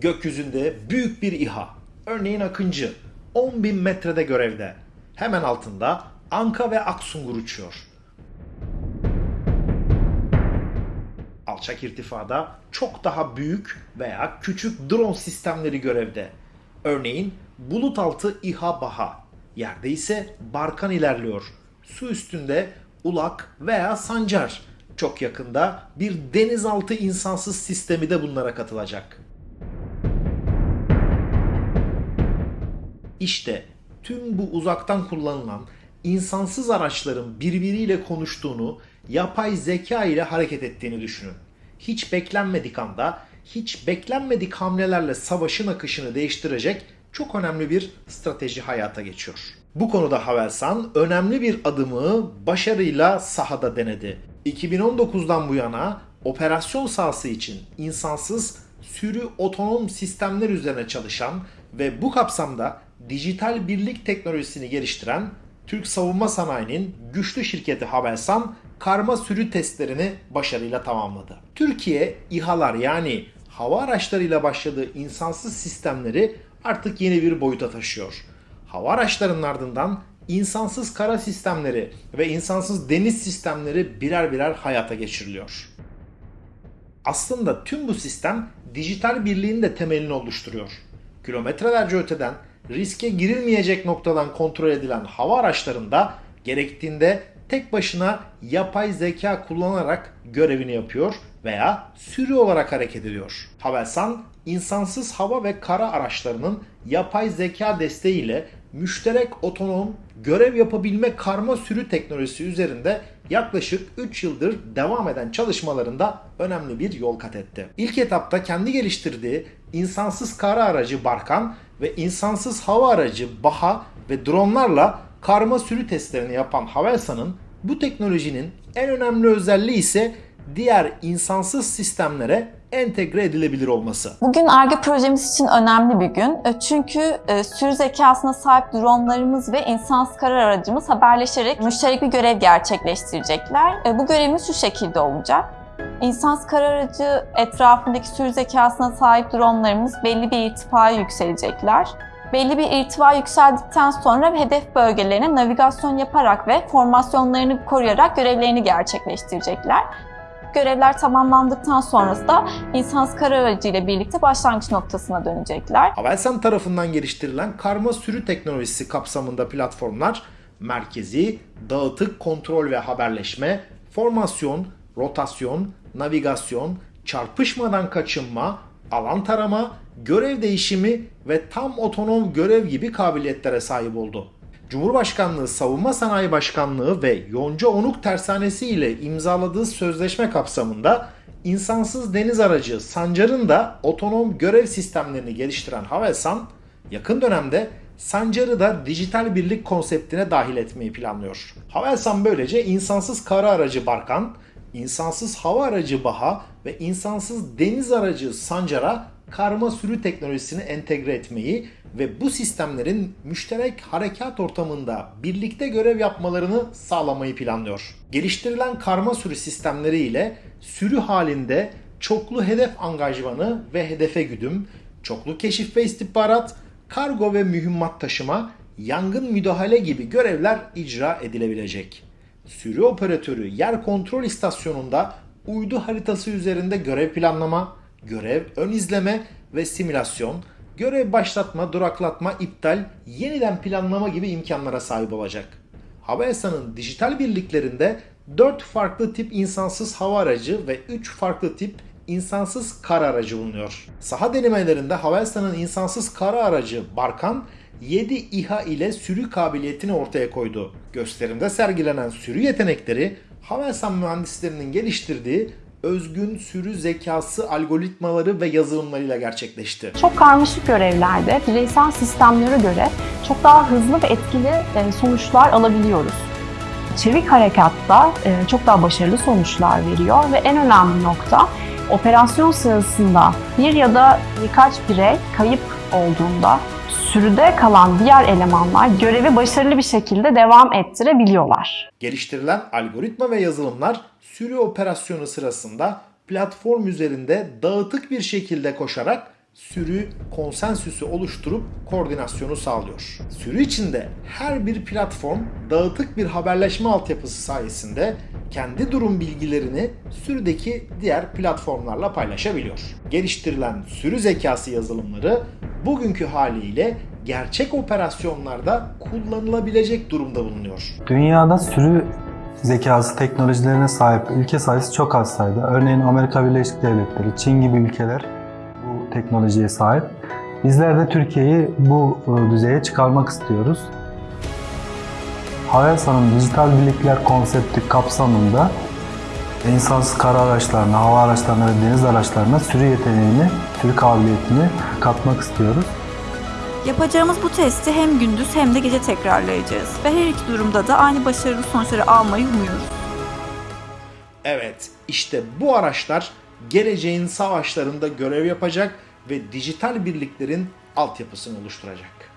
Gökyüzünde büyük bir İHA, örneğin Akıncı, 10 bin metrede görevde. Hemen altında Anka ve Aksungur uçuyor. Alçak irtifada çok daha büyük veya küçük drone sistemleri görevde. Örneğin bulut altı İHA Baha, yerde ise Barkan ilerliyor. Su üstünde Ulak veya Sancar. Çok yakında bir denizaltı insansız sistemi de bunlara katılacak. İşte tüm bu uzaktan kullanılan insansız araçların birbiriyle konuştuğunu, yapay zeka ile hareket ettiğini düşünün. Hiç beklenmedik anda, hiç beklenmedik hamlelerle savaşın akışını değiştirecek çok önemli bir strateji hayata geçiyor. Bu konuda Havelsan önemli bir adımı başarıyla sahada denedi. 2019'dan bu yana operasyon sahası için insansız sürü otonom sistemler üzerine çalışan ve bu kapsamda dijital birlik teknolojisini geliştiren Türk savunma sanayinin güçlü şirketi Havelsan karma sürü testlerini başarıyla tamamladı. Türkiye İHA'lar yani hava araçlarıyla başladığı insansız sistemleri artık yeni bir boyuta taşıyor. Hava araçlarının ardından insansız kara sistemleri ve insansız deniz sistemleri birer birer hayata geçiriliyor. Aslında tüm bu sistem dijital birliğin de temelini oluşturuyor. Kilometrelerce öteden riske girilmeyecek noktadan kontrol edilen hava araçlarında gerektiğinde tek başına yapay zeka kullanarak görevini yapıyor veya sürü olarak hareket ediyor. Havelsan, insansız hava ve kara araçlarının yapay zeka desteğiyle müşterek otonom görev yapabilme karma sürü teknolojisi üzerinde yaklaşık 3 yıldır devam eden çalışmalarında önemli bir yol kat etti. İlk etapta kendi geliştirdiği insansız kara aracı Barkan ve insansız hava aracı Baha ve dronlarla karma sürü testlerini yapan Havelsan'ın bu teknolojinin en önemli özelliği ise diğer insansız sistemlere entegre edilebilir olması. Bugün ARGE projemiz için önemli bir gün. E, Çünkü e, sürü zekasına sahip dronlarımız ve insansız karar aracımız haberleşerek müşterek bir görev gerçekleştirecekler. E, Bu görevimiz şu şekilde olacak. İnsansız karar etrafındaki sürü zekasına sahip dronlarımız belli bir irtifaya yükselecekler. Belli bir irtifa yükseldikten sonra hedef bölgelerine navigasyon yaparak ve formasyonlarını koruyarak görevlerini gerçekleştirecekler. Görevler tamamlandıktan sonrası da insansız karar aracı ile birlikte başlangıç noktasına dönecekler. Havelsan tarafından geliştirilen karma sürü teknolojisi kapsamında platformlar merkezi, dağıtık kontrol ve haberleşme, formasyon, rotasyon, navigasyon, çarpışmadan kaçınma, alan tarama, görev değişimi ve tam otonom görev gibi kabiliyetlere sahip oldu. Cumhurbaşkanlığı Savunma Sanayi Başkanlığı ve Yonca Onuk Tersanesi ile imzaladığı sözleşme kapsamında insansız deniz aracı Sancar'ın da otonom görev sistemlerini geliştiren Havelsan, yakın dönemde Sancar'ı da dijital birlik konseptine dahil etmeyi planlıyor. Havelsan böylece insansız kara aracı Barkan, insansız hava aracı Baha ve insansız deniz aracı Sancar'a karma sürü teknolojisini entegre etmeyi ve bu sistemlerin müşterek harekat ortamında birlikte görev yapmalarını sağlamayı planlıyor. Geliştirilen karma sürü sistemleri ile sürü halinde çoklu hedef angajmanı ve hedefe güdüm, çoklu keşif ve istihbarat, kargo ve mühimmat taşıma, yangın müdahale gibi görevler icra edilebilecek. Sürü operatörü yer kontrol istasyonunda uydu haritası üzerinde görev planlama, görev ön izleme ve simülasyon, görev başlatma, duraklatma, iptal, yeniden planlama gibi imkanlara sahip olacak. Havelsan'ın dijital birliklerinde 4 farklı tip insansız hava aracı ve 3 farklı tip insansız kara aracı bulunuyor. Saha denemelerinde Havelsan'ın insansız kara aracı Barkan 7 İHA ile sürü kabiliyetini ortaya koydu. Gösterimde sergilenen sürü yetenekleri Havelsan mühendislerinin geliştirdiği özgün sürü zekası algoritmaları ve yazılımlarıyla gerçekleşti. Çok karmaşık görevlerde bireysel sistemlere göre çok daha hızlı ve etkili e, sonuçlar alabiliyoruz. Çevik harekatta e, çok daha başarılı sonuçlar veriyor ve en önemli nokta operasyon sırasında bir ya da birkaç birey kayıp olduğunda sürüde kalan diğer elemanlar görevi başarılı bir şekilde devam ettirebiliyorlar. Geliştirilen algoritma ve yazılımlar sürü operasyonu sırasında platform üzerinde dağıtık bir şekilde koşarak sürü konsensüsü oluşturup koordinasyonu sağlıyor. Sürü içinde her bir platform dağıtık bir haberleşme altyapısı sayesinde kendi durum bilgilerini sürüdeki diğer platformlarla paylaşabiliyor. Geliştirilen sürü zekası yazılımları bugünkü haliyle gerçek operasyonlarda kullanılabilecek durumda bulunuyor. Dünyada sürü zekası teknolojilerine sahip ülke sayısı çok az sayıda. Örneğin Amerika Birleşik Devletleri, Çin gibi ülkeler bu teknolojiye sahip. Bizler de Türkiye'yi bu e, düzeye çıkarmak istiyoruz. Havelsan'ın dijital birlikler konsepti kapsamında insansız kara araçlarına, hava araçlarına ve deniz araçlarına sürü yeteneğini, sürü kabiliyetini katmak istiyoruz. Yapacağımız bu testi hem gündüz hem de gece tekrarlayacağız ve her iki durumda da aynı başarılı sonuçları almayı umuyoruz. Evet, işte bu araçlar geleceğin savaşlarında görev yapacak ve dijital birliklerin altyapısını oluşturacak.